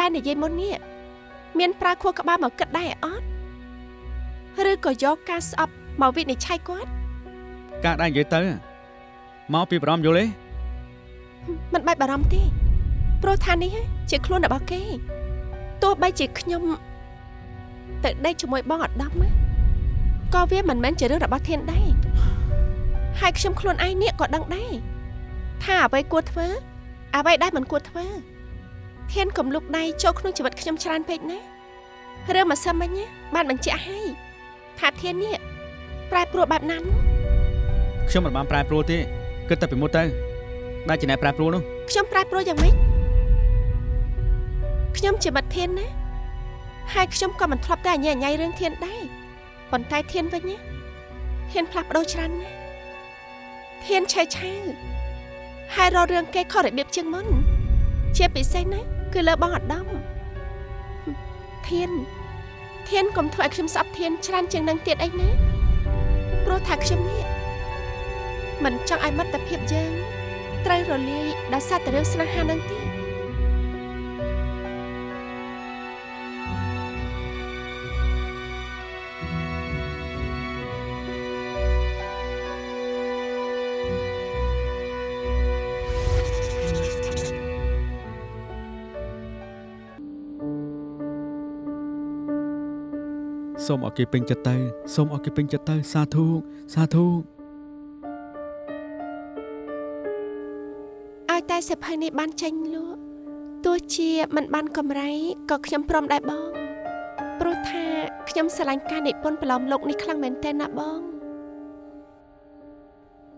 ដែលនិយាយមុននេះមានប្រើខួរក្បាលមកគិតដែរអត់ឬក៏យកការស្អប់មកវិនិច្ឆ័យគាត់ការដែលនិយាយទៅមកពីបារម្ភយល់ទេមិនបាច់បារម្ភទេព្រោះថានេះជាខ្លួនរបស់គេទោះបីជាខ្ញុំទៅដេកជាមួយបងអាដាមណាក៏វាមិនមែនជារឿងរបស់ធានដែរហើយខ្ញុំខ្លួនឯងនេះក៏ដឹងដែរថាអ្វីគួរធ្វើអ្វីដែលមិនគួរធ្វើ ធានកុំលុកដៃចូលក្នុងជីវិតខ្ញុំច្រើនពេកណារឿងម្សិលមិញណាបានបញ្ជាក់ឲ្យថាធាននេះប្រែប្រួលបែបណានោះខ្ញុំមិនបានប្រែប្រួលទេគិតតែពីមុនទៅដែលជាអ្នកប្រែប្រួលនោះខ្ញុំប្រែប្រួលយ៉ាងម៉េចខ្ញុំជាមិត្តធានណាហើយខ្ញុំក៏មិនធ្លាប់តែអញ្ញាអញ្ញៃរឿងធានដែរប៉ុន្តែធានវិញណាធានផ្លាស់ប្ដូរច្រើនណាស់ធានឆេឆាវហើយរករឿងគេខុសរបៀបជាងមុនជាពិសេសណា គឺលើបងអាដាមធានធានកុំធ្វើឲ្យខ្ញុំស្អប់ធានច្រើនជាងនឹងទៀតអីណាព្រោះថាខ្ញុំនេះមិនចង់ឲ្យមិត្តភាពយើងត្រូវរលាយដោយសារតែរឿងស្នេហានឹងទេ សូមឲ្យគេពេញចិត្តទៅសូមឲ្យគេពេញចិត្តទៅសាធុសាធុឲ្យតែសិភៅនេះបានចេញលក់ទោះជាមិនបានកម្រៃក៏ខ្ញុំព្រមដែរបងព្រោះថាខ្ញុំស្រឡាញ់ការនិពន្ធប្រឡំលោកនេះខ្លាំងមែនទែនណាបង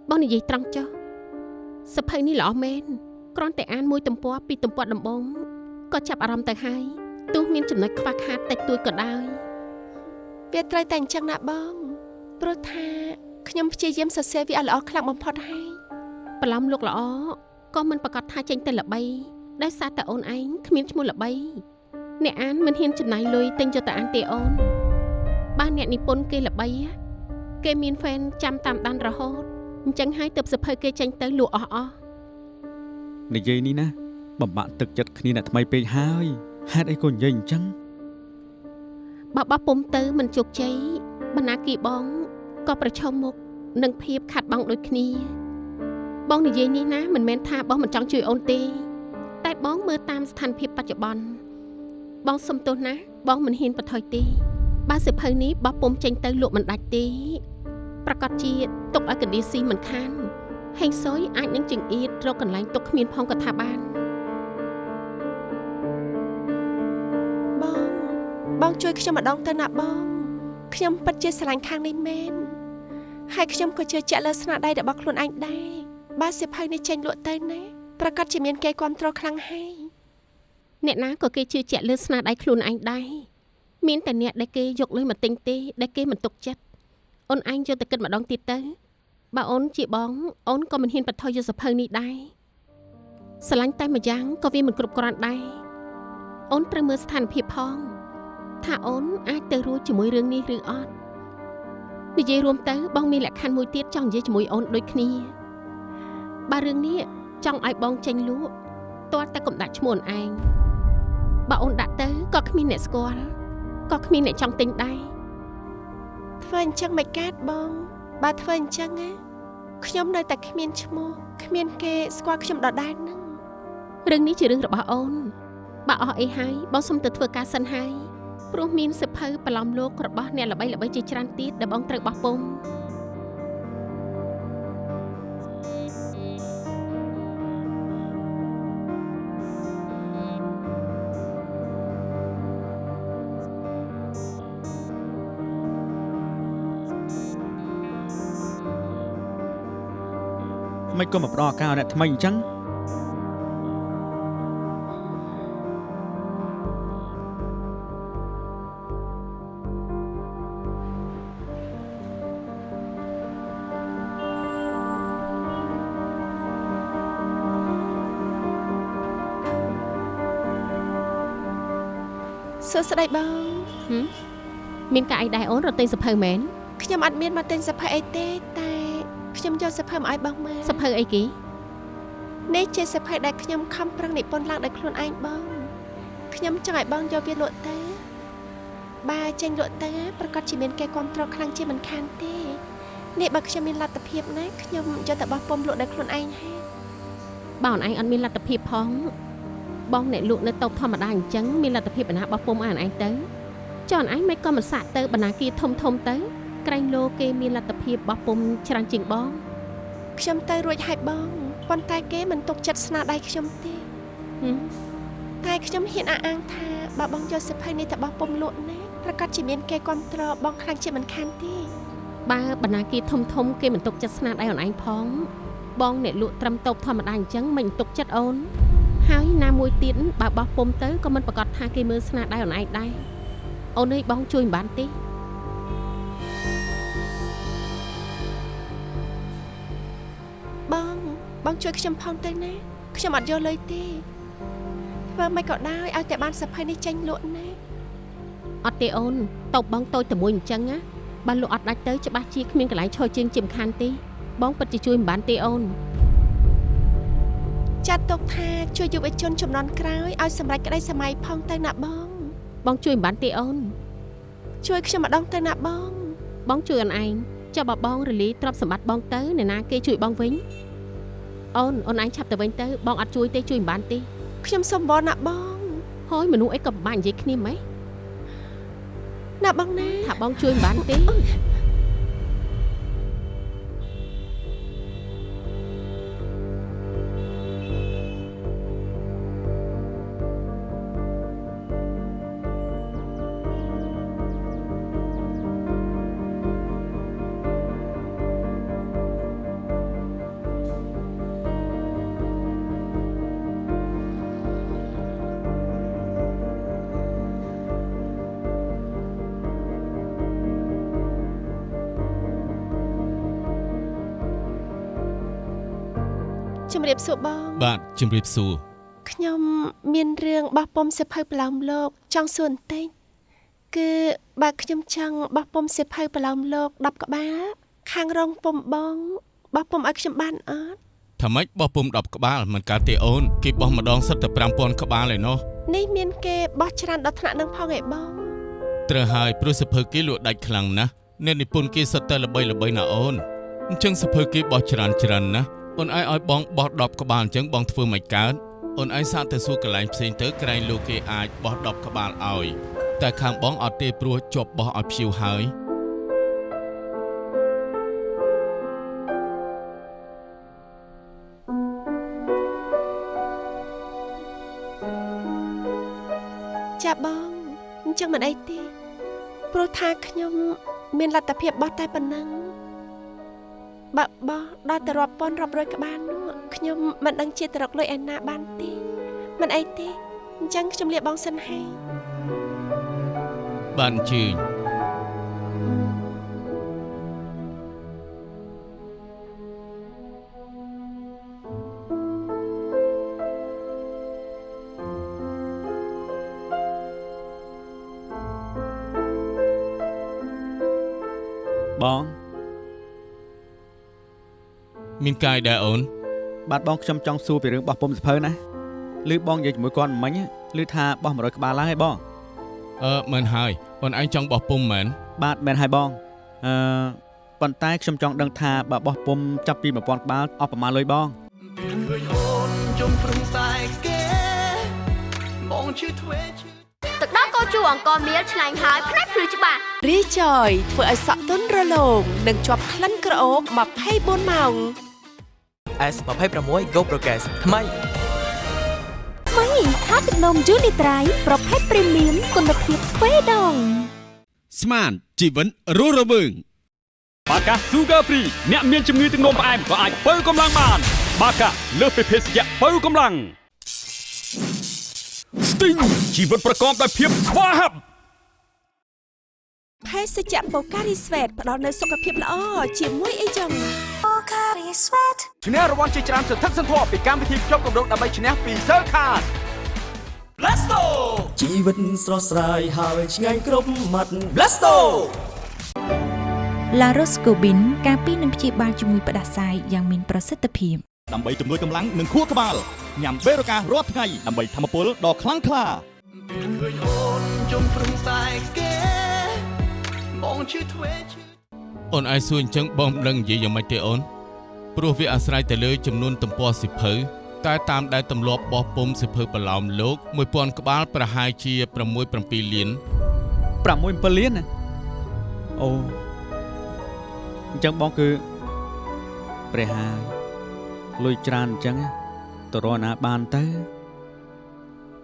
បងនិយាយត្រង់ចុះសភៅនេះល្អមែនគ្រាន់តែអានមួយទំព័រពីទំព័រដំបូងក៏ចាប់អារម្មណ៍ទៅហើយទោះមានចំណុចខ្វះខាតតិចតួចក៏ដោយ វាត្រូវតែអញ្ចឹងណាបងព្រោះថាខ្ញុំព្យាយាមសរសេរវាឲ្យល្អខ្លាំងបំផុតហើយប្រឡំលោកល្អក៏មិនប្រកាសថាចេញទៅល្បីដោយសារតែអូនឯងគ្មានឈ្មោះល្បី អ្នកអានមិនហ៊ានចំណាយលុយទិញយកទៅអានទេអូនបើអ្នកនិពន្ធគេល្បីណាគេមានហ្វេនចាំតាមដានរហូតអញ្ចឹងហើយទើបសភៅគេចេញទៅលក់អស់អស់និយាយនេះណាបំបាក់ទឹកចិត្តគ្នាអ្នកថ្មីពេកហើយហេតុអីក៏និយាយអញ្ចឹង បើបោះពុំទៅមិនជោគជ័យបណ្ណាគីបងក៏ប្រឈមមុខនឹងភាពខាត់បងដូចគ្នា បងនិយាយនេះណាមិនមែនថាបងមិនចង់ជួយអូនទេ តែបងមើលតាមស្ថានភាពបច្ចុប្បន្នបងសុំទោសណាបងមិនហ៊ានបន្ថយទេបើសិភៅនេះបោះពុំចេញទៅលក់មិនដាច់ទេប្រកាសជាទុកឲ្យកណ្ដៀស៊ីមិនខានហេងសុយអាចនឹងចង្អៀតរកកន្លែងទុកគ្មានផងក៏ថាបាន បងជួយខ្ញុំម្ដងទៅណាបង ខ្ញុំពិតជាស្រឡាញ់ខាងនេះមែនហើយខ្ញុំក៏ជឿជាក់លើស្នាដៃរបស់ខ្លួនឯងដែរបើសិភៅនេះចេញលក់ទៅណាប្រកាសជាមានគេគ្រប់គ្រងខ្លាំងហើយអ្នកណាក៏គេជឿជាក់លើស្នាដៃខ្លួនឯងដែរមានតែអ្នកដែលគេយកលុយមកទិញទេដែលគេមិនទុកចិត្តអូនឯងយកទៅគិតម្ដងទៀតទៅបើអូនជាបងអូនក៏មិនហ៊ានបន្ថយយកសភៅនេះដែរស្រឡាញ់តែម្យ៉ាងក៏វាមិនគ្រប់គ្រាន់ដែរអូនត្រូវមើលស្ថានភាពផង ថាអូនអាចទៅរួចជាមួយរឿងនេះឬអត់និយាយរួមទៅបងមានលក្ខខណ្ឌមួយទៀតចង់និយាយជាមួយអូនដូចគ្នាបើរឿងនេះចង់ឲ្យបងចេញលក់ទាល់តែកុំដាក់ឈ្មោះអូនឯងបើអូនដាក់ទៅក៏គ្មានអ្នកស្គាល់ក៏គ្មានអ្នកចង់ទិញដែរធ្វើអញ្ចឹងមិនកើតបងបើធ្វើអញ្ចឹងណាខ្ញុំនៅតែគ្មានឈ្មោះគ្មានគេស្គាល់ខ្ញុំដដែលហ្នឹងរឿងនេះជារឿងរបស់អូនបើអស់អីហើយបងសុំទៅធ្វើការសិនហើយ ព្រោះមានសិភៅប្រឡំលោករបស់អ្នកល្បីល្បីជាច្រើនទៀតដែលបងត្រូវបោះពុំមិនក៏មកផ្ដល់ឱកាសឲ្យអ្នកថ្មីអញ្ចឹង សួស្តីបងមានការអីដែរអូនរត់ទិញសិភៅមែនខ្ញុំអត់មានមកទិញសភៅអីទេតែខ្ញុំយកសភៅមកឲ្យបងមើលសិភៅអីគេនេះជាសភៅដែលខ្ញុំខំប្រឹងនិពន្ធឡើងដោយខ្លួនឯងបងខខ្ញុំចង់ឲ្យបងយកវាលក់ទៅបើចេញលក់ទៅប្រកាសជាមានគេគ្រប់គ្រងខ្លាំងជាមិនខានទេនេះបើខ្ញុំមានលទ្ធភាពណាខ្ញុំយកទៅបោះពុំលក់ដោយខ្លួនឯងហើយបើអូនឯងអត់មានលទ្ធភាពផង បងអ្នកលក់នៅតូបធម្មតាអញ្ចឹងមានលទ្ធភាពបណ្ណាបោះពុំឲ្យអូនឯងទៅចុះអូនឯងមិនក៏មិនសាក់ទៅបណ្ណាគារធំធំទៅ ក្រែងលោគេមានលទ្ធភាពបោះពុំច្រើនជាងបងខ្ញុំទៅរួចហើយបងប៉ុន្តែគេមិនទុកចិត្តស្នាដៃខ្ញុំទេហឹមតែខ្ញុំហ៊ានអះអាងថាបើបងយកសិភ័យនេះទៅបោះពុំលក់ណាប្រកាសជាមានគេគ្រប់គ្រងបងខ្លាំងជាមិនខានទេបើបណ្ណាគារធំធំគេមិនទុកចិត្តស្នាដៃអូនឯងផង បងអ្នកលក់ត្រឹមតូបធម្មតាអញ្ចឹងមិនទុកចិត្តអូន ហើយណាមួយទៀតបើបោះពុំទៅក៏មិនប្រកាសថាគេមើលស្នាដៃអូនឯងដែរអូនអើយបងជួយមិនបានទេបងបងជួយខ្ញុំផងទៅណាខ្ញុំអត់យកលុយទេធ្វើមិនក៏ដោយឲ្យតែបានសិភ័យនេះចេញលក់ណាអត់ទេអូនតូបបងតូចតែមួយអញ្ចឹងណាបើលក់អត់ដាច់ទៅច្បាស់ជាគ្មានកន្លែងឈរជើងជាមិនខានទេបងពិតជាជួយមិនបានទេអូន ចាត់ទុកថាជួយយុវជនចំនួនក្រោយឲ្យសម្រេចក្តីសម័យផងទៅណាបង បងជួយមិនបានទេអូន ជួយខ្ញុំម្ដងទៅណាបង បងជួយអូនឯងចុះបើបងរលីទ្រព្យសម្បត្តិបងទៅអ្នកណាគេជួយបងវិញអូនអូនឯងឆាប់ទៅវិញទៅបងអត់ជួយទេជួយមិនបានទេខ្ញុំសុំបងណាបងហើយមនុស្សអីក៏ពិបាកនិយាយគ្នាម៉េចណាបងណាថាបងជួយមិនបានទេ ជំរាបសួរបង បាទជំរាបសួរខ្ញុំមានរឿងបោះពុំសិភៅប្រឡោមលោក ចង់សួរបន្តិចគឺបើខ្ញុំចង់បោះពុំសិភៅប្រឡោមលោក10ក្បាលខាងរងពុំបងបោះពុំឲ្យខ្ញុំបានអត់ថាម៉េចបោះពុំ10ក្បាលមិនកើតទេអូនគេបោះម្ដងសិតតែ5000ក្បាលឯណោះនេះមានគេបោះច្រើនដល់ថ្នាក់នឹងផងឯបងត្រូវហើយព្រោះសភើគេលក់ដាច់ខ្លាំងណាស់អ្នកនិពន្ធគេសិតតែល្បីល្បីណាអូនអញ្ចឹងសភើគេបោះច្រើនច្រើនណាស់ អូនឯងឲ្យបងបោះ10ក្បាលអញ្ចឹងបងធ្វើមិនកើតអូនឯងសាកទៅសួរកន្លែងផ្សេងទៅក្រែងលោកគេអាចបោះ10ក្បាលឲ្យតែខាងបងអត់ទេព្រោះជាប់បោះឲ្យភ្ជៀវហើយចាបងអញ្ចឹងមិនអីទេព្រោះថាខ្ញុំ មានលទ្ធភាពបោះតែប៉ុណ្ណឹង បើបោះដល់ទៅរាប់ពាន់រាប់រយក្បាលនោះខ្ញុំមិនដឹងជាទៅរកលុយឯណាបានទេមិនអីទេអញ្ចឹងខ្ញុំលាបងសិនហើយបានអញ្ជើ មានកាយដែរអូន បាទបងខ្ញុំចង់សួរពីរឿងបោះពុំសភៅណាឬបងនិយាយជាមួយគាត់មិញឬថាបោះ100ក្បាលឡើងឯងបងអឺមិនហើយអូនឯងចង់បោះពុំមែនបាទមែនហើយបងអឺប៉ុន្តែខ្ញុំចង់ដឹងថាបើបោះពុំចាប់ពី1000ក្បាលអស់ប្រមាណលុយបងឃើញអូនជុំព្រឹងតែគេបងជឿធ្វេជឿទឹកដោះកោជូអង្គមៀលឆ្ងាញ់ហើយផ្នែកភ្លឺច្បាស់រីចយធ្វើឲ្យសក់ទន់រលោងនិងជាប់ក្លិនក្រអូប24ម៉ោង S26 Go Progress ថ្មីថ្មីថាទឹកនំយូនីត្រៃប្រភេទព្រីមៀមគុណភាពទ្វេដងស្មានជីវិតរស់រវើងបាកា Sugar Free អ្នកមានជំងឺទឹកនោមផ្អែមក៏អាចបើកម្លាំងបាន បាកាលើសពីភេសជ្ជៈបើកម្លាំង Sting ជីវិតប្រកបដោយភាពស្វាហាប់ភេសជ្ជៈបូការីស្វេតផ្ដល់នូវសុខភាពល្អជាមួយអីចឹង ឈ្នះរង្វាន់ជាច្រើនសន្ធឹកសន្ធាប់ពីកម្មវិធីភ្ជាប់កម្រងដើម្បីឈ្នះពី Cell Card Blasto ជីវិតស្រស់ស្រាយហើយឆ្ងាញ់គ្រប់មាត់ Blasto La Roscobin ការពីនឹងព្យាបាលជំងឺផ្ដាសាយយ៉ាងមានប្រសិទ្ធភាពដើម្បីជំនួយកម្លាំងនិងខួរក្បាលញ៉ាំបេរូការរាល់ថ្ងៃដើម្បីធម្មពលដ៏ខ្លាំងក្លាឃើញអូនចំព្រឹងតែគេបងឈឺធ្វេឈឺអូនឯងសួរអញ្ចឹងបងមិនដឹងនិយាយយ៉ាងម៉េចទេអូន ព្រោះវាអាស្រ័យទៅលើចំនួនទំព័រសិភៅតែតាមដែលទម្លាប់បោះពុំសិភៅប្រឡោមលោក1000ក្បាលប្រហែលជា6 7លាន6 7លានណាអូអញ្ចឹងបងគឺព្រះហើយលុយច្រើនអញ្ចឹងទៅរកណាបានទៅ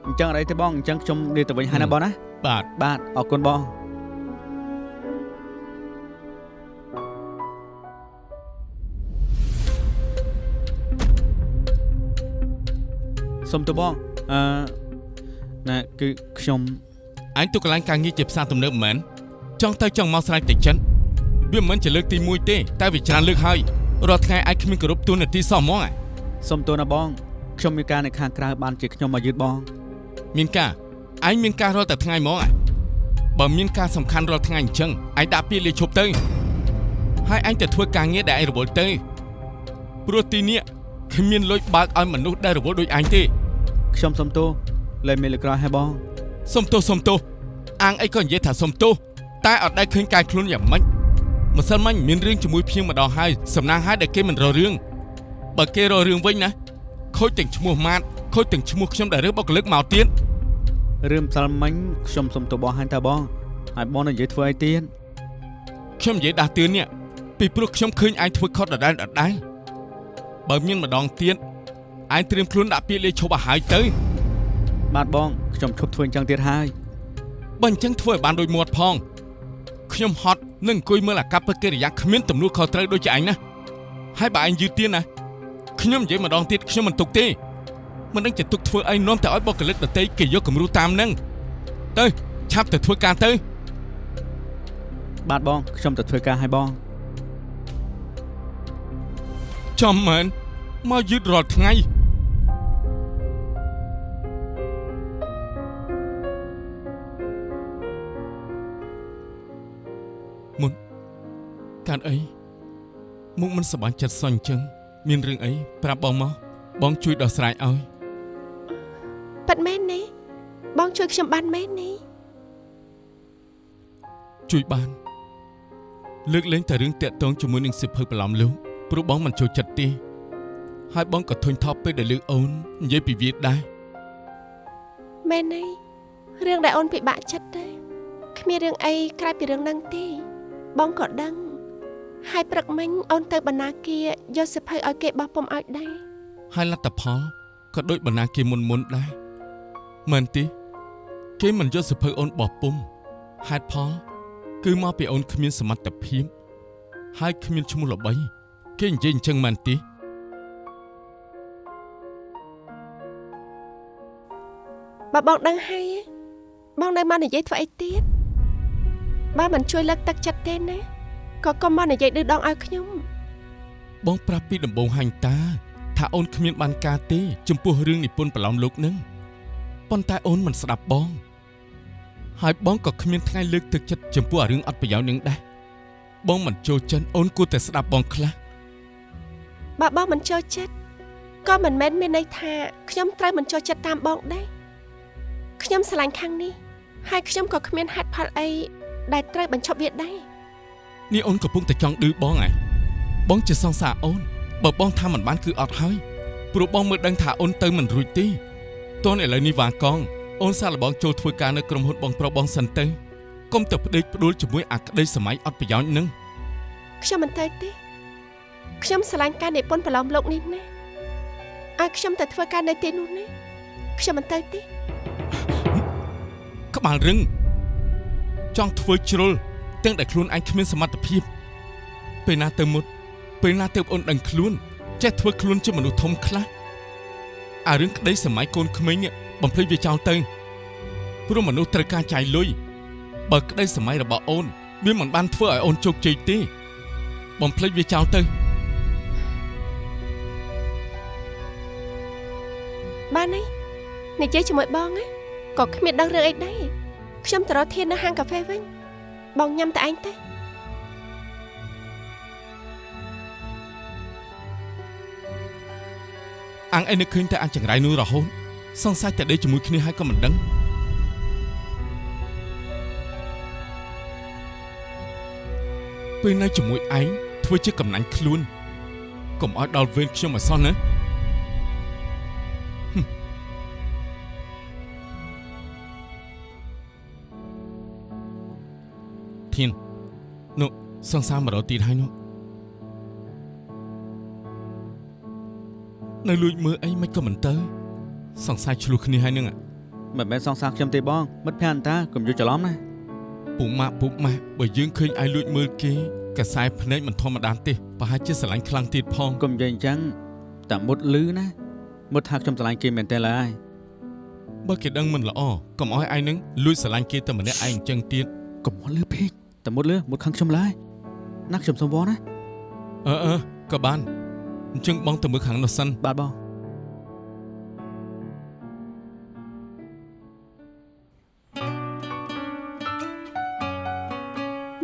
អញ្ចឹងអីទេបងអញ្ចឹងខ្ញុំនិយាយទៅវិញហើយណាបងណាបាទបាទអរគុណបង សុំទៅបងអឺណាគឺខ្ញុំអញទៅកន្លែងការងារជាផ្សារទំនើបមិនមែនចង់ទៅចង់មកស្រេចតិចចិនវាមិនមែនជាលើកទី1ទេតែវាច្រើនលើកហើយរាល់ថ្ងៃអាចគ្មានគោរពទូនាទីសោះហ្មងអាសុំទោសណាបងខ្ញុំមានការនៅខាងក្រៅបានជាខ្ញុំមកយឺតបង មានការអញមានការរាល់តែថ្ងៃហ្មងអាបើមានការសំខាន់រាល់ថ្ងៃអញ្ចឹងអញដាក់ពាក្យលាឈប់ទៅហើយអញទៅធ្វើការងារដែលអញរវល់ទៅព្រោះទីនេះគ្មានលុយបើកឲ្យមនុស្សដែលរវល់ដូចអញទេ ខ្ញុំសុំទោសលែងមានលើក្រោយហើយបងសុំទោសសុំទោសអាងអីក៏និយាយថាសុំទោសតែអត់ដែលឃើញកាយខ្លួនយ៉ាងម៉េចម្សិលមិញមានរឿងជាមួយភៀងម្ដងហើយសំណាងហើយដែលគេមិនរករឿងបើគេរករឿងវិញណាខូចទាំងឈ្មោះម៉ាតខូចទាំងឈ្មោះខ្ញុំដែលរើសបុគ្គលិកមកទៀតរឿងផ្សាល់មិញខ្ញុំសុំទោសបងហើយតើបងហើយបងនឹងនិយាយធ្វើអីទៀតខ្ញុំនិយាយដាស់តឿននេះពីព្រោះខ្ញុំឃើញឯងធ្វើខុសដដែលដដែលបើមានម្ដងទៀត ឯងត្រៀមខ្លួនដាក់ពាក្យលាឈប់ឲ្យហើយទៅ បាទបងខ្ញុំឈប់ធ្វើអញ្ចឹងទៀតហើយបើអញ្ចឹងធ្វើឲ្យបានដូចមាត់ផងខ្ញុំហត់នឹងអង្គុយមើលអាកប្បកិរិយាគ្មានទំនួលខុសត្រូវដូចជាឯងណាហើយបើឯងយឺតទៀតណាខ្ញុំនិយាយម្ដងទៀតខ្ញុំមិនទុកទេមិនដឹងជាទុកធ្វើអីនាំតែឲ្យបុគ្គលិកដតីគេយកគំរូតាមនឹងទៅឆាប់ទៅធ្វើការទៅ បាទបងខ្ញុំទៅធ្វើការឲ្យបងចំមែនមកយឺតរាល់ថ្ងៃ មុនកើតអីមុខមិនសប្បាយចិត្តសោះអញ្ចឹងមានរឿងអីប្រាប់បងមកបងជួយដោះស្រាយឲ្យប៉ិតមែនទេបងជួយខ្ញុំបានមែនទេជួយបានលើកលែងតែរឿងតាក់ទងជាមួយនឹងសិភៅប្រឡំលោកព្រោះបងមិនចូលចិត្តទេហើយបងក៏ធុញថប់ពេលដែលលើកអូននិយាយពីវាដែរមែនទេរឿងដែលអូនពិបាកចិត្តទេគ្មានរឿងអីក្រៅពីរឿងហ្នឹងទេ បងក៏ដឹង ហើយព្រឹកមិញអូនទៅបណ្ណាគារយកសិភៅឲ្យគេបោះពុំឲ្យដែរហើយលទ្ធផលក៏ដូចបណ្ណាគេមុនមុនដែរមែនទេគេមិនយកសិភៅអូនបោះពុំហេតុផលគឺមកពីអូនគ្មានសមត្ថភាព ហើយគ្មានឈ្មោះល្បី គេនិយាយអញ្ចឹងមែនទេបើបងដឹងហើយបងនៅមកនិយាយធ្វើអីទៀត បើមិនជួយលើកទឹកចិត្តទេណាក៏កុំមកនិយាយឌឺដងឲ្យខ្ញុំបងប្រាប់ពីដំបងហាញ់តា ថាអូនគ្មានបានការទេ ចំពោះរឿងនិពន្ធប្រឡំលោកនឹងប៉ុន្តែអូនមិនស្ដាប់បង ហើយបងក៏គ្មានថ្ងៃលើកទឹកចិត្តចំពោះអារឿងអត់ប្រយោជន៍នឹងដែរបងមិនចូលចិត្តអូនគួរតែស្ដាប់បងខ្លះបើបងមិនចូលចិត្តក៏មិនមែនមានន័យថាខ្ញុំត្រូវមិនចូលចិត្តតាមបងដែរខ្ញុំស្រឡាញ់ខាងនេះហើយខ្ញុំក៏គ្មានហេតុផលអី ដែលត្រូវបញ្ឈប់វាដែរនេះអូនកំពុងតែចង់ឌឺបងឯងបងជាសង្សារអូនបើបងថាមិនបានគឺអត់ហើយព្រោះបងមើលដឹងថាអូនទៅមិនរួចទេតនឥឡូវនេះវ៉ាកងអូនសាកល្បងចូលធ្វើការនៅក្រុមហ៊ុនបងប្រុសបងសិនទៅកុំទៅផ្ដេកផ្ដួលជាមួយអាក្តីសម័យអត់ប្រយោជន៍នឹងខ្ញុំមិនទៅទេខ្ញុំស្រឡាញ់ការនិពន្ធប្រឡំលោកនេះណាឲ្យខ្ញុំទៅធ្វើការនៅទីនោះណាខ្ញុំមិនទៅទេក្បាលរឹង ចង់ធ្វើជ្រុលទាំងដែលខ្លួនឯងគ្មានសមត្ថភាពពេលណាទៅមុតពេលណាទៅអូនដឹងខ្លួនចេះធ្វើខ្លួនជាមនុស្សធំខ្លះអារឿងក្តីសម័យកូនក្មេងនេះបំភ្លេចវាចោលទៅព្រោះមនុស្សត្រូវការចាយលុយបើក្តីសម័យរបស់អូនវាមិនបានធ្វើឲ្យអូនជោគជ័យទេបំភ្លេចវាចោលទៅបានហើយនិយាយជាមួយបងណាក៏គ្មានដឹងរឿងអីដែរ ខ្ញុំទៅរកធាននៅហាងកាហ្វេវិញបងញ៉ាំតែឯងទេអាំងអីនឹកឃើញតែអាំងចង្រៃនោះរហូតសង្ស័យតែដេកជាមួយគ្នាហើយក៏មិនដឹងពេលនៅជាមួយឯងធ្វើជាកំណាញ់ខ្លួនកុំឲ្យដល់វេនខ្ញុំអសោះណា ធាននោះសង្សារមករត់ទៀតហើយនោះនៅលួចមើលអីមិនក៏មិនទៅ សង្ស័យឆ្លោះគ្នាហើយនឹងមិនមែនសងសាខ្ញុំទេបងមិត្តភ័ក្ដិអន្តើកុំយល់ច្រឡំណាពុកម៉ាក់ពុកម៉ាក់បើយើងឃើញឯងលួចមើលគេកសែភ្នែកមិនធម្មតាទេប្រហែលជាស្រឡាញ់ខ្លាំងទៀតផងកុំនិយាយអញ្ចឹងតែមុតលឺណាមុតថាខ្ញុំឆ្លាញ់គេមែនទេឡើយបើគេដឹងមិនល្អកុំឲ្យឯងនឹងលួចស្រឡាញ់គេតែម្នាក់ឯងអញ្ចឹងទៀតកុំមុតលឺពេក តែមុតលឺមុតខាងខ្ញុំឡើយណាខ្ញុំសុំវល់ណាអឺអឺក៏បានអញ្ចឹងបងទៅមើលខាងនោះសិនបាទបង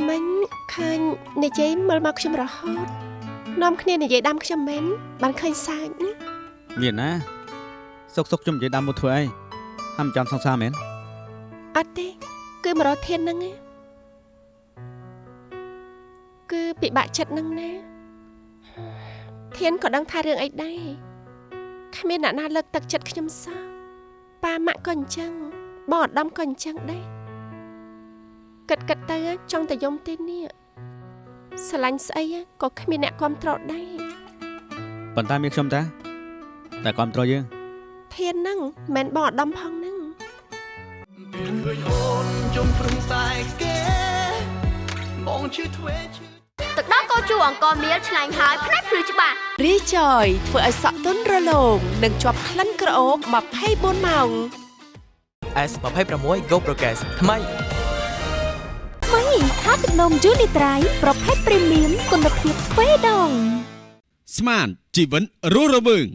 មិញឃើញនិយាយមើលមកខ្ញុំរហូតនាំគ្នានិយាយដាំខ្ញុំមែនបានឃើញសាច់ណាមានណាសុកសុកខ្ញុំនិយាយដាំមុតធ្វើអីហាំចាំសងសាមែនអត់ទេគឺមករកធានហ្នឹងឯង គឺពិបាកចិត្តហ្នឹងណាធានក៏ដឹងថារឿងអីដែរគ្មានអ្នកណាលើកទឹកចិត្តខ្ញុំសោះប៉ាម៉ាក់ក៏អញ្ចឹងបងអាដាមក៏អញ្ចឹងដែរគិតគិតទៅចង់តែយំទេនេះស្រឡាញ់ស្អីក៏គ្មានអ្នកគ្រប់ត្រដែរប៉ុន្តែមានខ្ញុំតាតែគ្រប់ត្រយើងធានហ្នឹងមិនមែនបងអាដាមផងហ្នឹងឃើញអូនជុំព្រឹងតែគេបងជឿធ្វេជឿទឹ កដោះកោជូអង្គមៀលឆ្ងាញ់ហើយផ្នែកភ្លឺច្បាស់រីចយធ្វើឲ្យសក់ទន់រលោងនិងជាប់ក្លិនក្រអូប24ម៉ោង S26 Go Progress ថ្មីថ្មីខាទឹកនំយូនីត្រៃប្រភេទព្រីមៀមគុណភាពទ្វេដងស្មានជីវិតរស់រវើង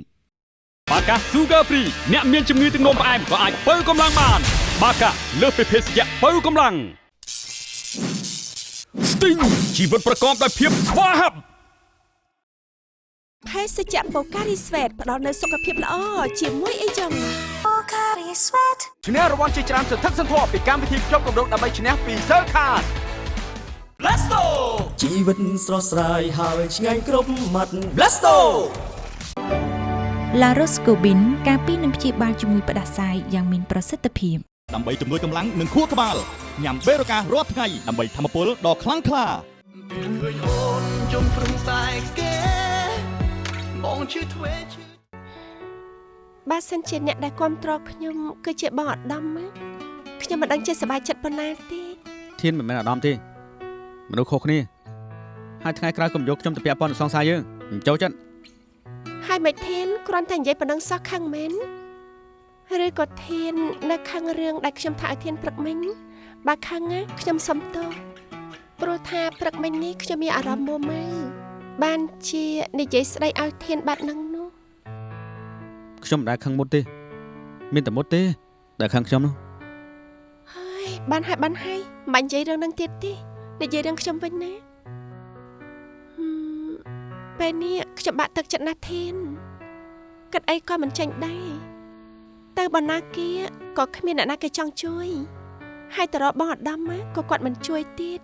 បាកា Sugar Free អ្នកមានជំងឺទឹកនោមផ្អែមក៏អាចបើកម្លាំងបាន បាកាលើសពីភេសជ្ជៈបើកម្លាំង Sting ជីវិតប្រកបដោយភាពស្វាហាប់ភេសជ្ជៈបូការីស្វេតផ្ដល់នូវសុខភាពល្អជាមួយអីចឹងឈ្នះរង្វាន់ជាច្រើនសន្ធឹកសន្ធាប់ពីកម្មវិធីជាប់គម្រោងដើម្បីឈ្នះពី Sir Card Blasto ជីវិតស្រស់ស្រាយហើយឆ្ងាញ់គ្រប់មាត់ Blasto La Roscobin ការពីនឹងព្យាបាលជំងឺផ្ដាសាយយ៉ាងមានប្រសិទ្ធភាព ដើម្បីជំនួយកម្លាំងនិងខួរក្បាលញ៉ាំបេរូការាល់ថ្ងៃដើម្បីធម្មពលដ៏ខ្លាំងក្លាឃើញអូនជុំព្រឹងតែគេបងជឿធ្វេជឿបើសិនជាអ្នកដែលគ្រប់គ្រងខ្ញុំគឺជាបងអាដាមណាខ្ញុំមិនដឹងជាសប្បាយចិត្តប៉ុណ្ណាទេធានមិនមែនអាដាមទេមនុស្សខុសគ្នាហើយថ្ងៃក្រោយកុំយកខ្ញុំទៅពាក់ព័ន្ធនឹងសងសាយើងមិនចូលចិត្តហើយមិនធានគ្រាន់តែនិយាយប៉ុណ្ណឹងសោះខឹងមែន ឬក៏ធាន នៅខឹងរឿងដែលខ្ញុំថាឲ្យធានព្រឹកមិញបើខឹងណាខ្ញុំសុំទោសព្រោះថាព្រឹកមិញនេះខ្ញុំមានអារម្មណ៍មួម៉ៅបានជានិយាយស្ដីឲ្យធានបែបហ្នឹងនោះខ្ញុំមិនដែលខឹងមុតទេ មានតែមុតទេ ដែលខឹងខ្ញុំនោះហើយបានហើយបានហើយមិនបាញ់និយាយរឿងហ្នឹងទៀតទេនិយាយរឿងខ្ញុំវិញណាហឹមពេលនេះខ្ញុំបាក់ទឹកចិត្តណាស់ធានគិតអីក៏មិនចាញ់ដែរ ទៅបណ្ណាគាក៏គ្មានអ្នកណាគេចង់ជួយហើយតរបងអាដាមណាក៏គាត់មិនជួយទៀត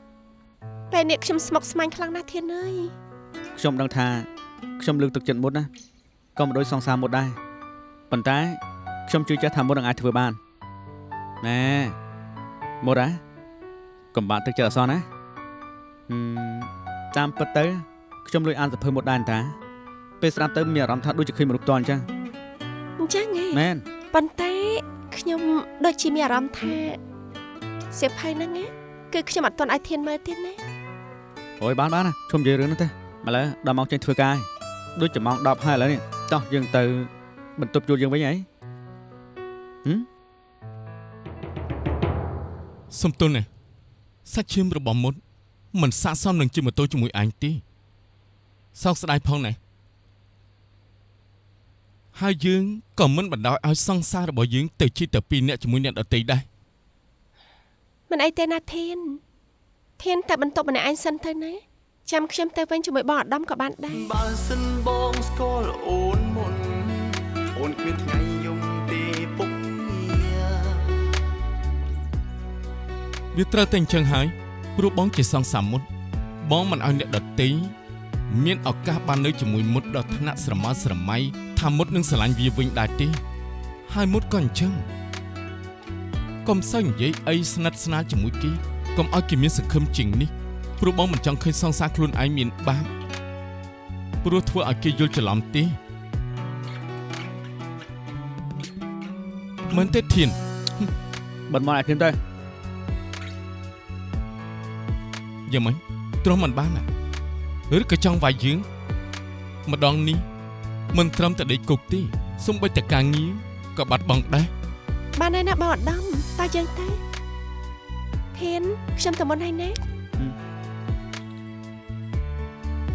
ពេលនេះខ្ញុំស្មុគស្មាញខ្លាំងណាស់ធានអើយខ្ញុំដឹងថាខ្ញុំលើកទឹកចិត្តមុតណាក៏មិនដូចសងសាមុតដែរប៉ុន្តែខ្ញុំជឿជាក់ថាមុតនឹងអាចធ្វើបានណែមុតហ៎កុំបាក់ទឹកចិត្តអសោះណាហឹមតាមពិតទៅខ្ញុំលួចអានសភើមុតដែរតាពេលស្ដាប់ទៅមានអារម្មណ៍ថាដូចជាឃើញមនុស្សផ្ទាល់អញ្ចឹងអញ្ចឹងហ៎មែន ប៉ុន្តែខ្ញុំដូចជាមានអារម្មណ៍ថាសៀវភៅហ្នឹងណាគឺខ្ញុំអត់ទាន់ឲ្យធានមើលទៀតណាអូយបានបានណាខ្ញុំនិយាយរឿងនេះទេឥឡូវដល់ម៉ោងចេញធ្វើការហើយដូចជាម៉ោង10ហើយឥឡូវនេះតោះយើងទៅបន្ទប់ជួលយើងវិញហីហឹមសំទុនណាសាច់ឈាមរបស់មុតមិនស័ក្តិសមនឹងជិះម៉ូតូជាមួយឯងទេសោកស្ដាយផងណា ហើយយើងក៏មិនបណ្ដោយឲ្យសង្សាររបស់យើងទៅជិះតែពីរនាក់ជាមួយអ្នកដទៃដែរមិនអីទេណាធានធានតែបន្ទប់ម្នាក់ឯងសិនទៅណាចាំខ្ញុំទៅវិញជាមួយបងអាដាមក៏បានដែរបើសិនបងស្គាល់អូនមុនអូនគ្មានថ្ងៃយំទេពុកងារវាត្រូវតែអញ្ចឹងហើយព្រោះបងជាសង្សារមុតបងមិនឲ្យអ្នកដតីមានឱកាសបាននៅជាមួយមុតដ៏ថ្នាក់ស្រមើស្រមៃ ថាមុតនឹងស្រឡាញ់វាវិញដែរទេហើយមុតក៏អញ្ចឹងកុំសូវនិយាយអីស្និទ្ធស្នាលជាមួយគេកុំឲ្យគេមានសង្ឃឹមជាងនេះព្រោះបងមិនចង់ឃើញសង្សារខ្លួនឯងមានបាបព្រោះធ្វើឲ្យគេយល់ច្រឡំទេមិនទេធានបិទមកឲ្យខ្ញុំទៅយ៉ាងម៉េចទ្រាំមិនបានណាឬក៏ចង់វាយយើងម្ដងនេះ មិនត្រឹមតែដេកគុកទេសំបីតែការងារក៏បាត់បង់ដែរបានហើយណាបងឧត្តមតើយើងទៅធានខ្ញុំទៅមុនហើយណា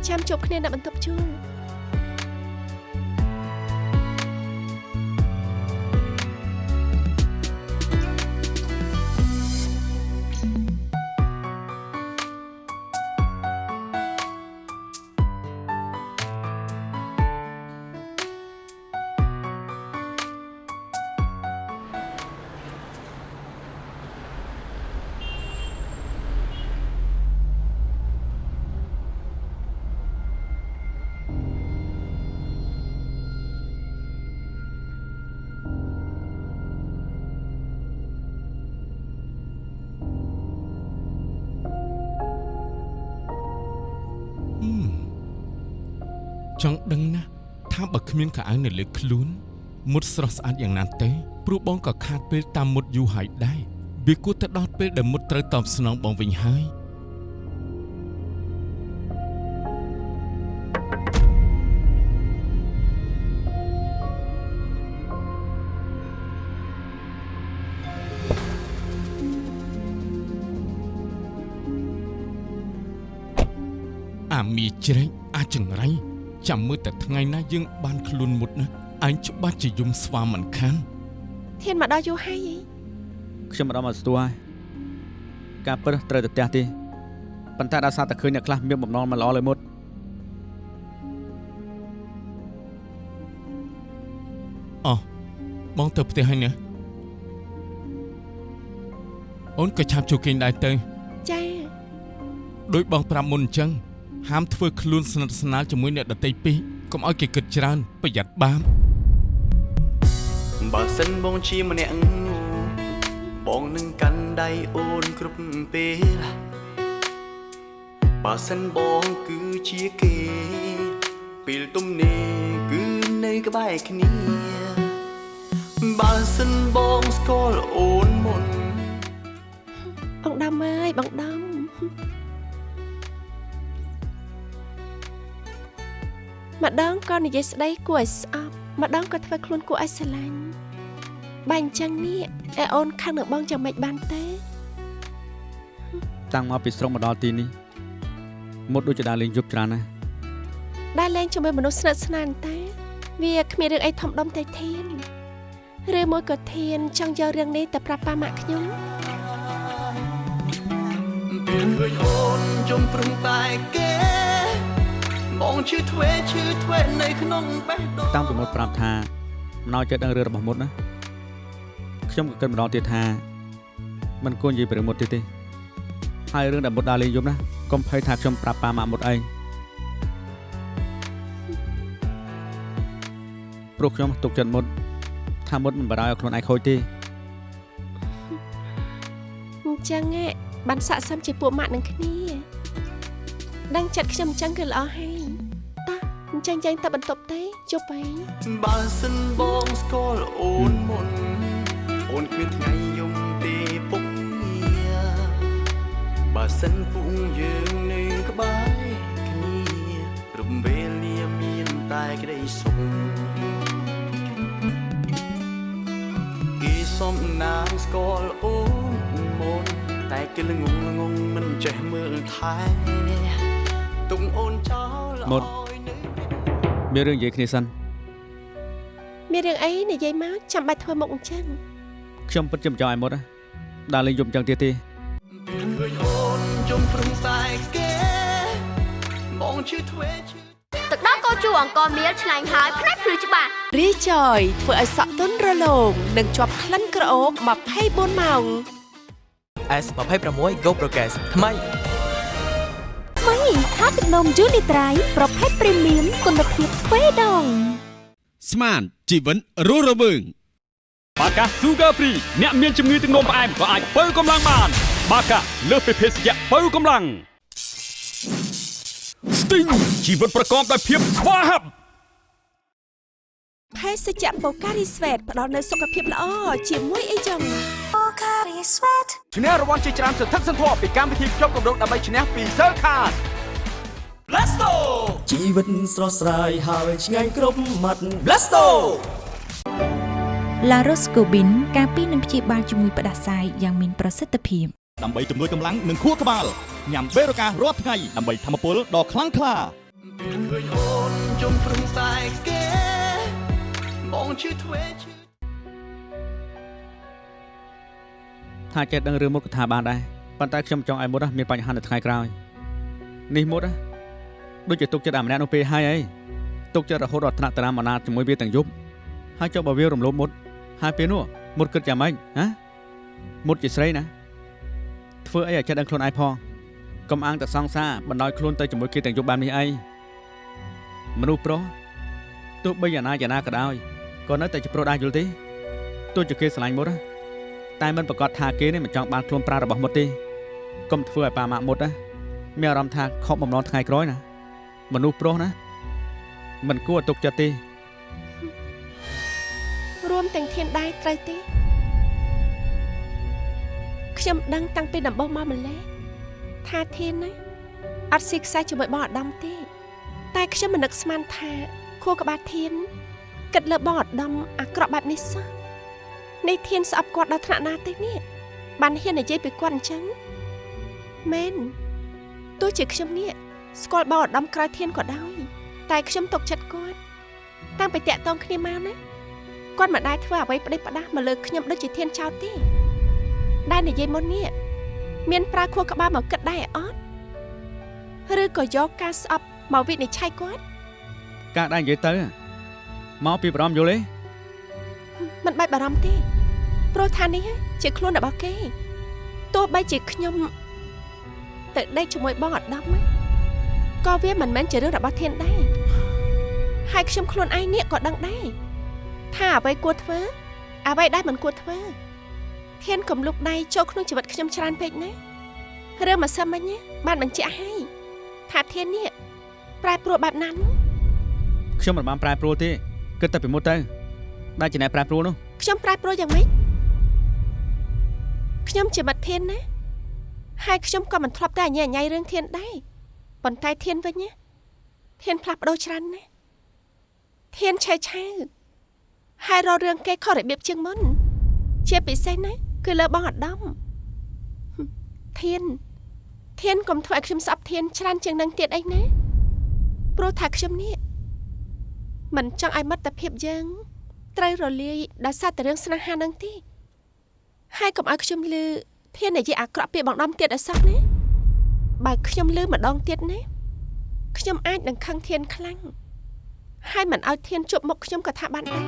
ចាំជួបគ្នានៅបន្ទប់ជួល ចង់ដឹងណាស់ថាបើគ្មានខោអាវនៅលើខ្លួនមុតស្រស់ស្អាតយ៉ាងណាទៅព្រោះបងក៏ខាតពេលតាមមុតយូរហើយដែរវាគួរតែដល់ពេលដែលមុតត្រូវតបស្នងបងវិញហើយអាមីជ្រែកអាចង្រៃ ចាំមើលតែថ្ងៃណាយើងបានខ្លួនមុតណាអញច្បាស់ជាយំស្វាមិនខានធានមកដល់យូរហើយហីខ្ញុំមិនដល់មកស្ទួយការពិតត្រូវតែផ្ទះទេប៉ុន្តែដោយសារតែឃើញអ្នកខ្លះមានបំណងមិនល្អលើមុតអោះបងទៅផ្ទះហើយណាអូនក៏ឆាប់ជួគេងដែរទៅចាដោយបងប្រាប់មុនអញ្ចឹង ហាមធ្វើខ្លួនស្និទ្ធស្នាលជាមួយអ្នកដតីពេកកុំឲ្យគេគិតច្រើនប្រយ័ត្នបាបបើសិនបងជាម្នាក់បងនឹងកាន់ដៃអូនគ្រប់ពេលបើសិនបងគឺជាគេពេលទំនេរគឺនៅក្បែរគ្នាបើសិនបងស្គាល់អូនមុនបងដំអើយបងដំ ម្ដងក៏និយាយស្ដីគួរឲ្យស្អប់ម្ដងក៏ធ្វើខ្លួនគួរឲ្យស្រឡាញ់បែរអញ្ចឹងនេះឯអូនខឹងនឹងបងយ៉ាងម៉េចបានទេតាំងមកពីស្រុកមកដល់ទីនេះមុតដូចជាដើរលេងយប់ច្រើនណាស់ដែលលេងជាមួយមនុស្សស្និទ្ធស្នាលតែវាគ្មានរឿងអីធំដុំទេធានឬមួយក៏ធានចង់យករឿងនេះទៅប្រាប់ប៉ាម៉ាក់ខ្ញុំពេលឃើញអូនជុំព្រឹងតែគេ បងឈឺធ្វេឈឺធ្វេនៅក្នុងបេះដូងតាំងពីមុតប្រាប់ថាមិនឲ្យចិត្តដឹងរឿងរបស់មុតណាខ្ញុំក៏គិតម្ដងទៀតថាមិនគួរនិយាយពីរឿងមុតទៀតទេហើយរឿងដែលមុតដើរលេងយប់ណាកុំភ័យថាខ្ញុំប្រាប់ប៉ាម៉ាក់មុតអីព្រោះខ្ញុំទុកចិត្តមុតថាមុតមិនបរោយឲ្យខ្លួនឯងខូចទេអញ្ចឹងឯងបានស័ក្តិសមជាពួកម៉ាក់នឹងគ្នា ដឹងចិត្តខ្ញុំអញ្ចឹងគឺល្អហើយតោះអញ្ចឹងយើងទៅបន្ទប់ទេជប់ហើយបើសិនបងស្គាល់អូនមុនអូនគ្មានថ្ងៃយំទេពុកងារបើសិនពុកយើងនៅក្បែរគ្នារំវេលាមានតែក្តីសុខគេសំណាងស្គាល់អូនមុនតែគេល្ងងល្ងងមិនចេះមើលថែ ទុំអូនចោលមុតមានរឿងនិយាយគ្នាសិនមានរឿងអីនិយាយមកចាំបាច់ធ្វើមុខអញ្ចឹងខ្ញុំពិតជាមិនចង់ឲ្យមុតណាដើរលេងយប់អញ្ចឹងទៀតទេពេលឃើញអូនជុំព្រឹងតែគេបងឈឺធ្វេឈឺទឹកដោះគោជូរអង្គមៀលឆ្ងាញ់ហើយផ្នែកភ្លឺច្បាស់រីចយធ្វើឲ្យសក់ទន់រលោងនិងជាប់ក្លិនក្រអូប24ម៉ោង S26 Go Progress ថ្មី ម៉េចខាទឹកនំយូនីត្រៃប្រភេទព្រីមៀមគុណភាពទ្វេដងស្មានជីវិតរស់រវើងបាកា Sugar Free អ្នកមានជំងឺទឹកនោមផ្អែមក៏អាចបើកម្លាំងបាន បាកាលើសពីភេសជ្ជៈបើកម្លាំង Sting ជីវិតប្រកបដោយភាពស្វាហាប់ភេសជ្ជៈបូការីស្វេតផ្ដល់នូវសុខភាពល្អជាមួយអីចឹង Pocari Sweat ឈ្នះរង្វាន់ជាច្រើនសន្ធឹកសន្ធាប់ពីកម្មវិធីជាប់គម្រោងដើម្បីឈ្នះពី Cell Card Blasto ជីវិតស្រស់ស្រាយហើយឆ្ងាញ់គ្រប់មាត់ Blasto La Roscobin ការពីនឹងព្យាបាលជំងឺផ្ដាសាយយ៉ាងមានប្រសិទ្ធភាពដើម្បីជំនួយកម្លាំងនិងខួរក្បាលញ៉ាំបេរូការាល់ថ្ងៃដើម្បីធម្មពលដ៏ខ្លាំងក្លាឃើញអូនជុំព្រឹងតែគេបងឈឺធ្វេឈឺថាចេះដឹងរឿងមុតកថាបានដែរប៉ុន្តែខ្ញុំចង់ឲ្យមុតមានបញ្ហានៅថ្ងៃក្រោយនេះមុត ដូចជាទុកចិត្តអាម្នាក់នោះពេលហើយអីទុកចិត្តរហូតដល់ថ្នាក់តារាមណាជាមួយវាទាំងយប់ហើយចុះបើវារំលោភមុតហើយពេលនោះមុតគិតយ៉ាងម៉េចហ៎មុតជាស្រីណាធ្វើអីឲ្យចេះដឹងខ្លួនឯងផងកុំអាងតែសង្សារបណ្ដោយខ្លួនទៅជាមួយគេទាំងយប់បែបនេះអីមនុស្សប្រុសទោះបីយ៉ាងណាយ៉ាងណាក៏ដោយក៏នៅតែជាប្រុសដែរយល់ទេទោះជាគេស្រឡាញ់មុតណាតែមិនប្រកាសថាគេនេះមិនចង់បានខ្លួនប្រារបស់មុតទេកុំធ្វើឲ្យប៉ាម៉ាក់មុតណាមានអារម្មណ៍ថាខកបំណងថ្ងៃក្រោយណា មនុស្សប្រុសណាមិនគួរឲ្យទុកចិត្តទេរួមទាំងធានដែរត្រូវទេខ្ញុំដឹងតាំងពីដំបូងមកម្លេះថាធានណាអត់ស៊ីខ្សែជាមួយបងអាដាមទេ តែខ្ញុំមិននឹកស្មានថាខួរក្បាលធានគិតលើបងអាដាមអាក្រក់បែបនេះសោះនេះធានស្អប់គាត់ដល់ថ្នាក់ណាទេនេះបានហ៊ាននិយាយពីគាត់អញ្ចឹងមែនទោះជាខ្ញុំនេះ ស្គាល់បងអាដាមក្រៅធានក៏ដោយតែខ្ញុំទុកចិត្តគាត់តាំងពីតាក់តងគ្នាមកណាគាត់មិនដែលធ្វើអ្វីប្តេជ្ញាផ្ដាស់មកលើខ្ញុំដូចជាធានចោតទេដែលនិយាយមុននេះមានប្រើខួរក្បាលមកគិតដែរអត់ឬក៏យកការស្អប់មកវិនិច្ឆ័យគាត់ការដែរនិយាយទៅមកពីបរមយល់ទេមិនបាច់បារម្ភទេព្រោះថានេះជាខ្លួនរបស់គេទោះបីជាខ្ញុំទៅដេកជាមួយបងអត់ដំណា ក៏វាមិនមែនជារឿងរបស់ធានដែរហើយខ្ញុំខ្លួនឯងនេះក៏ដឹងដែរថាអ្វីគួរធ្វើអ្វីដែលមិនគួរធ្វើធានកំលុកដៃចូលក្នុងជីវិតខ្ញុំច្រើនពេកណារឿងម្សិលមិញណាបានបញ្ជាក់ឲ្យថាធាននេះប្រែប្រួលបែបណានោះខ្ញុំមិនបានប្រែប្រួលទេគិតតែពីមុតទៅដែលជាអ្នកប្រែប្រួលនោះខ្ញុំប្រែប្រួលយ៉ាងម៉េចខ្ញុំជាមិត្តធានណាហើយខ្ញុំក៏មិនធ្លាប់តែអញ្ញាអញ្ញៃរឿងធានដែរ ប៉ុន្តែធានវិញណាធានផ្លាស់ប្ដូរច្រើនណាស់ធានឆេឆាវហើយរករឿងគេខុសរបៀបជាងមុន ជាពិសេសណាគឺលើបងអាដាមហឹមធាន ធានកុំធ្វើឲ្យខ្ញុំស្អប់ធានច្រើនជាងនឹងទៀតអីណាព្រោះថាខ្ញុំនេះមិនចង់ឲ្យមិត្តភាពយើងត្រូវរលាយដោយសារតែរឿងស្នេហានឹងទេហើយកុំឲ្យខ្ញុំលឺធាននិយាយអាក្រក់ពីបងដំទៀតឲ្យសោះណា បើខ្ញុំលឺម្ដងទៀតណាខ្ញុំអាចនឹងខឹងធានខ្លាំងហើយមិនឲ្យធានជប់មុខខ្ញុំក៏ថាបានដែរ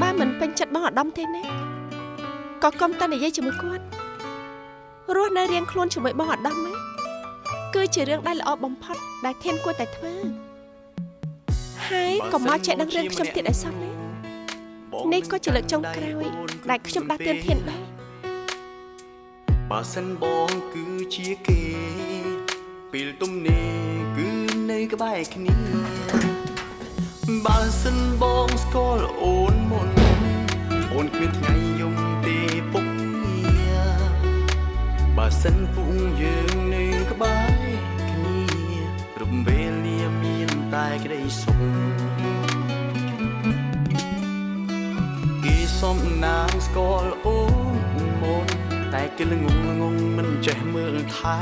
បើមិនពេញចិត្តបងអាដាមទេណាក៏កុំតែនិយាយជាមួយគាត់រស់នៅរៀងខ្លួនជាមួយបងអាដាមណាគឺជារឿងដែលល្អបំផុតដែលធានគួរតែធ្វើហើយកុំមកចេះដឹងរឿងខ្ញុំទៀតឲ្យសោះណា នេះក៏ជាលើកចុងក្រោយដែលខ្ញុំដាស់តឿនធានដែរបើសិនបងគឺជាគេ ពេលទំនេរគឺនៅក្បែរគ្នាបើសិនបងស្គាល់អូនមុនអូនគ្មានថ្ងៃយំទេពុកងារបើសិនពុកយើងនៅក្បែរគ្នារំវេលាមានតែក្តីសុខ សំណាងស្គាល់អូនមុនតែគេល្ងងល្ងងមិនចេះមើលថែ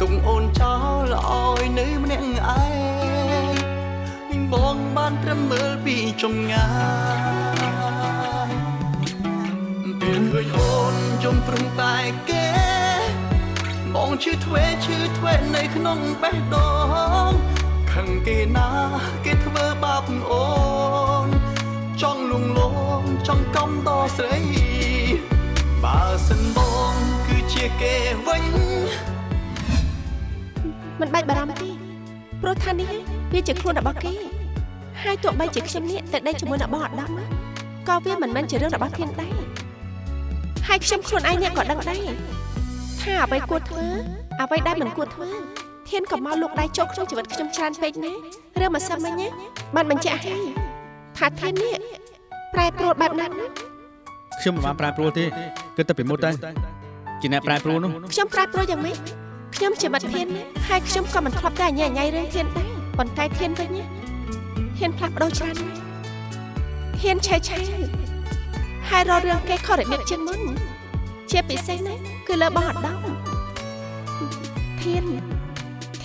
ទុកអូនចោលឲ្យនៅម្នាក់ឯងវិញបងបានត្រឹមមើលពីចម្ងាយពេលឃើញអូនជុំព្រឹងតែគេបងឈឺធ្វេឈឺធ្វេនៅក្នុងបេះដូងខឹងគេណាគេធ្វើបាបអូន ចង់លួងលោមចង់កំដស្រីគឺជាគេវិញមិនបាច់បារម្ភទេព្រោះថានេះវាជាខ្លួនរបស់គេហើយទោះបីជាខ្ញុំនេះទៅដេកជាមួយនឹងបងអត់ដំណាក៏វាមិនមែនជារឿងរបស់ធានដែរហើយខ្ញុំខ្លួនឯងអ្នកក៏ដឹងដែរថាអ្វីគួរធ្វើអ្វីដែលមិនគួរធ្វើធានក៏មកលោកដៃចូលក្នុងជីវិតខ្ញុំច្រើនពេកណារឿងមកសិនមិញណាបានបញ្ជាក់ហើយ ថាធាននេះប្រែប្រួលបែបណាណាខ្ញុំមិនបានប្រែប្រួលទេគិតតែពីមុតទៅជាអ្នកប្រែប្រួលនោះខ្ញុំប្រែប្រួលយ៉ាងម៉េចខ្ញុំជាមិត្តធានណាហើយខ្ញុំក៏មិនធ្លាប់តែអញ្ញាញ៉ៃរឿងធានដែរប៉ុន្តែធានវិញណាធានផ្លាស់ប្ដូរច្រើនណាស់ធានឆេះឆាវហើយរករឿងគេខុសរបៀបជាងមុនជាពិសេសណាគឺលើបងអត់ដំធាន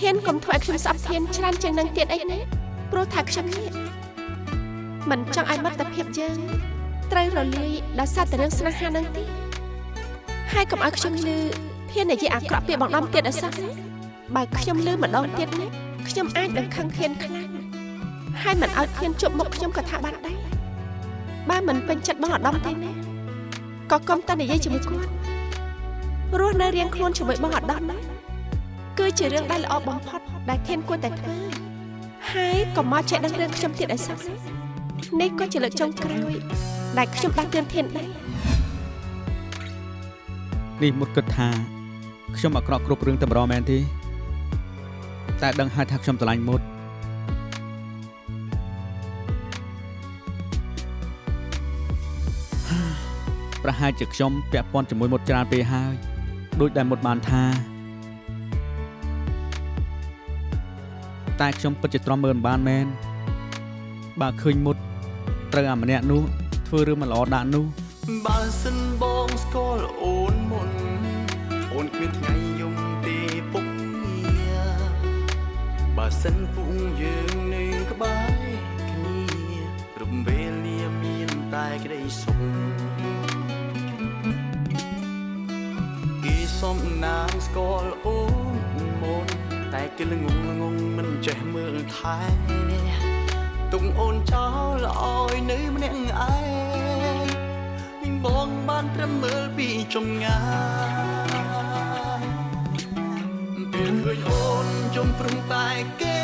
ធានកុំធ្វើឲ្យខ្ញុំស្អប់ធានច្រើនជាងនឹងទៀតអីណាព្រោះថាខ្ញុំនេះ មិនចង់ឲ្យមិត្តភាពយើងត្រូវរលាយដោយសារតែរឿងស្នេហានឹងទេហើយកុំឲ្យខ្ញុំលឺធាននិយាយអាក្រក់ពីបងដំទៀតឲ្យសោះណាបើខ្ញុំលឺម្ដងទៀតណាខ្ញុំអាចនឹងខឹងធានខ្លាំងហើយមិនឲ្យធានជប់មុខខ្ញុំក៏ថាបានដែរបើមិនពេញចិត្តបងអាដាមទេណាក៏កុំតែនិយាយជាមួយគាត់រស់នៅរៀងខ្លួនជាមួយបងអាដាមណាគឺជារឿងដែលល្អបំផុតដែលធានគួរតែធ្វើហើយកុំមកចេះដឹងរឿងខ្ញុំទៀតឲ្យសោះណា នេះក៏ជាលើកចុងក្រោយដែលខ្ញុំដាស់តឿនធានដែរនេះមុតគិតថាខ្ញុំអាក្រក់គ្រប់រឿងតែម្ដងមែនទេតែដឹងហើយថាខ្ញុំស្រឡាញ់មុតប្រហែលជាខ្ញុំពាក់ព័ន្ធជាមួយមុតច្រើនពេកហើយដូចដែលមុតបានថាតែខ្ញុំពិតជាទ្រាំមើលមិនបានមែនបើឃើញមុត ត្រូវអាម្នាក់នោះធ្វើរឿងមិនល្អដាក់នោះបើសិនបងស្គាល់អូនមុនអូនគ្មានថ្ងៃយំទេពុកងារបើសិនពុកយើងនៅក្បែរគ្នារំវេលាមានតែក្តីសុខគេសំណាងស្គាល់អូនមុនតែគេល្ងងល្ងងមិនចេះមើលថែ ទុំអូនចោលឲ្យនៅម្នាក់ឯងវិញបងបានត្រឹមមើលពីចម្ងាយពេលឃើញអូនជុំប្រឹងតែគេ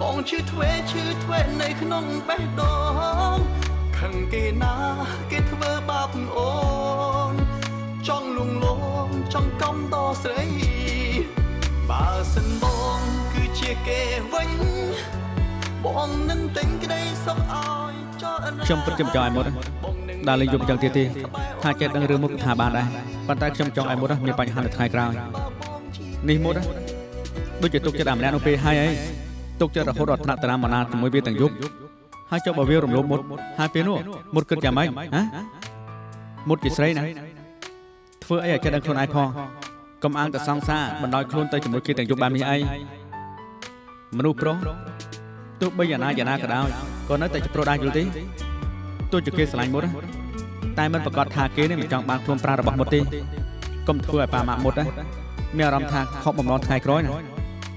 បងឈឺធ្វេឈឺធ្វេនៅក្នុងបេះដូងខឹងគេណាគេធ្វើបាបអូនចង់លងលងចង់កំដស្រីបើសិនបងគឺជាគេវិញ បងនឹងទិញក្តីសុខឲ្យចោលខ្ញុំពិតជាមិនចង់ឲ្យមុតដើរលេងយប់យ៉ាងទៀតទេថាចេះដឹងរឿងមុតថាបានដែរប៉ុន្តែខ្ញុំចង់ឲ្យមុតមានបញ្ហានៅថ្ងៃក្រោយនេះមុតដូចជាទុកចិត្តអាម្នាក់នោះពេលហើយអីទុកចិត្តរហូតដល់ថ្នាក់តារាមណាជាមួយវាទាំងយប់ហើយចុះបើវារំលោភមុតហើយពេលនោះមុតគិតយ៉ាងម៉េចហ៎មុតជាស្រីណាធ្វើអីឲ្យចេះដឹងខ្លួនឯងផងកុំអាងតែសង្សារបណ្ដោយខ្លួនទៅជាមួយគេទាំងយប់បែបនេះអីមនុស្សប្រុស ទោះបីយ៉ាងណាយ៉ាងណាក៏ដោយក៏នៅតែជាប្រុសដែរយល់ទេទោះជាគេស្រឡាញ់មុតណាតែមិនប្រកាសថាគេនេះមិនចង់បានខ្លួនប្រារបស់មុតទេកុំធ្វើឲ្យប៉ាម៉ាក់មុតណាមានអារម្មណ៍ថាខកបំណងថ្ងៃក្រោយណា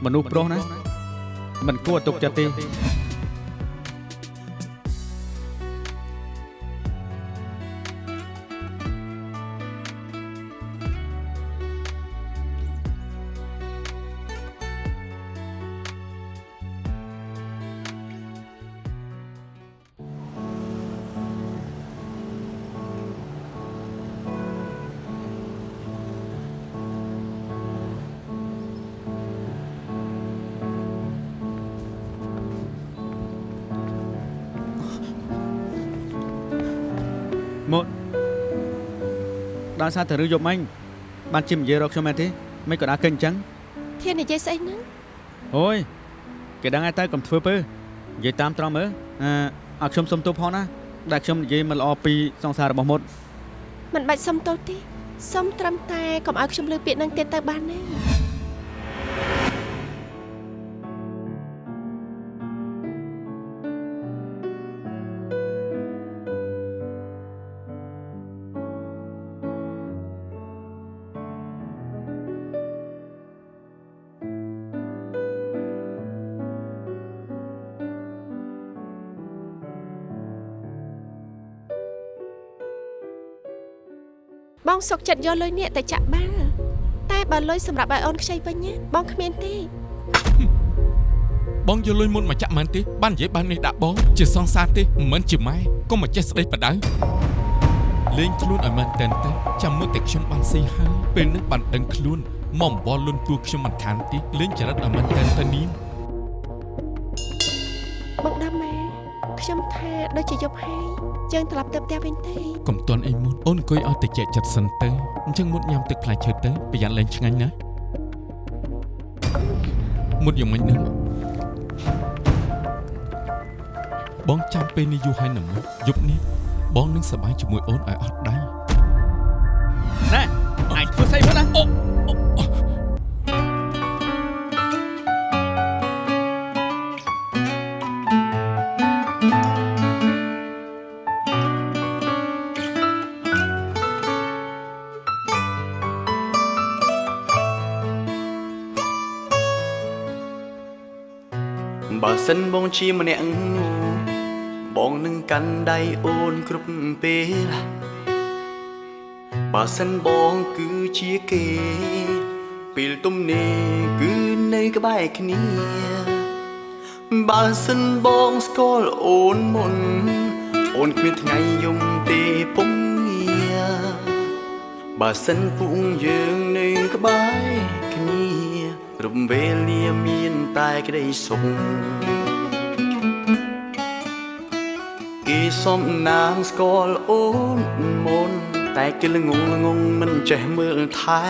មនុស្សប្រុសណាមិនគួរទុកចិត្តទេ ដល់សារតែរឿងយប់មិញបានជិះនិយាយរកខ្ញុំមែនទេមិនក៏ដើរកិនអញ្ចឹងធាននិយាយស្អីហ្នឹងអូយគេដឹងហើយតើកុំធ្វើពើនិយាយតាមត្រង់មើលអឺឲ្យខ្ញុំសុំទោសផងណាដែលខ្ញុំនិយាយមិនល្អពីសង្សាររបស់មុតមិនបាច់សុំទោសទេសុំត្រឹមតែកុំឲ្យខ្ញុំលើពាក្យហ្នឹងទៀតទៅបានទេ បងសុកចិត្តយកលុយនេះទៅចាក់បាល់តែបើលុយសម្រាប់ឲ្យអូនខ្ចីវិញណាបងគ្មានទេបងយកលុយមុនមកចាក់មិនទេបាននិយាយបាននេះដាក់បង ជាសងសារទេមិនមែនជាម៉ែកុំមកចេះស្ដីបដៅលេងខ្លួនឲ្យមែនតែនទៅចាំមើលតែខ្ញុំបានស៊ីហើយពេលនេះបានដឹងខ្លួនមកអំបលលុនទួខ្ញុំមិនខានទេលេងចរិតឲ្យមែនតែនទៅនាងបងដាំម៉ែខ្ញុំថាដូចជាយប់ហើយ យើងត្រឡប់ទៅផ្ទះវិញទេកុំតន់អីមុនអូនអង្គុយឲ្យតិចចិត្តសិនទៅអញ្ចឹងមុតញ៉ាំទឹកផ្លែឈើទៅប្រយ័ត្នលេងឆ្ងាញ់ណាមុតយ៉ាងម៉េចនឹងបងចាំពេលនេះយូរហើយណាមុតយប់នេះបងនឹងសប្បាយជាមួយអូនឲ្យអត់ដៃ នបងជាម្នាក់នោះបងនឹងកាន់ដៃអូនគ្រប់ពេលបើសិនបងគឺជាគេពេលទំនេរគឺនៅក្បែរគ្នាបើសិនបងស្គាល់អូនមុន អូនគ្មានថ្ងៃយំទេពុំងារបើសិនពុកយើងនៅក្បែរគ្នារំវេលាមានតែក្តីសុខ គេសុំណាងស្គាល់អូនមុន តែគេល្ងងល្ងងមិនចេះមើលថែ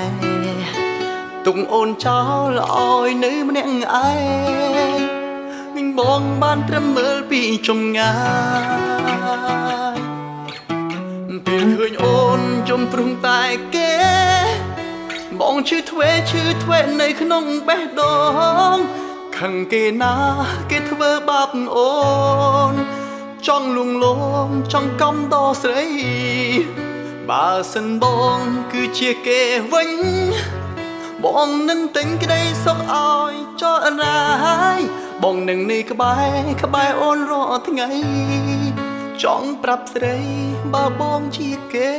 ទុកអូនចោលឲ្យនៅម្នាក់ឯងវិញបងបានត្រឹមមើលពីចម្ងាយពេលឃើញអូនចំព្រំតែគេ បងឈឺធ្វេឈឺធ្វេនៅក្នុងបេះដូងខឹងគេណា គេធ្វើបាបអូន ចង់លួងលោមចង់កំដរស្រី បើសិនបងគឺជាគេវិញបងនឹងទិញក្តីសុខឲ្យចោលរាយបងនឹងនេះក្បែរក្បែរអូនរាល់ថ្ងៃ ចង់ប្រាប់ស្រីបើបងជាគេ